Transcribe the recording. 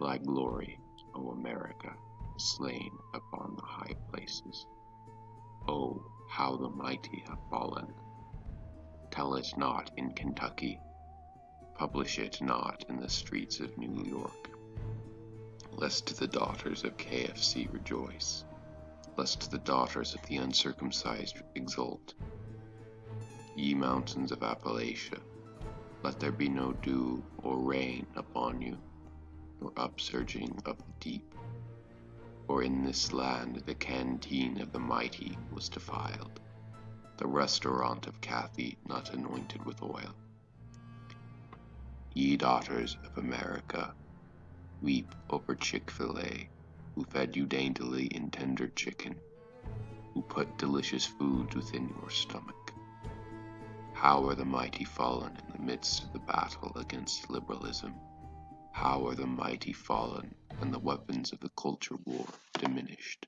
thy glory, O America, slain upon the high places. Oh, how the mighty have fallen! Tell it not in Kentucky, publish it not in the streets of New York, lest the daughters of KFC rejoice, lest the daughters of the uncircumcised exult. Ye mountains of Appalachia, let there be no dew or rain upon you, upsurging of the deep. For in this land the canteen of the mighty was defiled, the restaurant of Cathy not anointed with oil. Ye daughters of America, weep over Chick fil A, who fed you daintily in tender chicken, who put delicious foods within your stomach. How are the mighty fallen in the midst of the battle against liberalism? How are the mighty fallen and the weapons of the culture war diminished?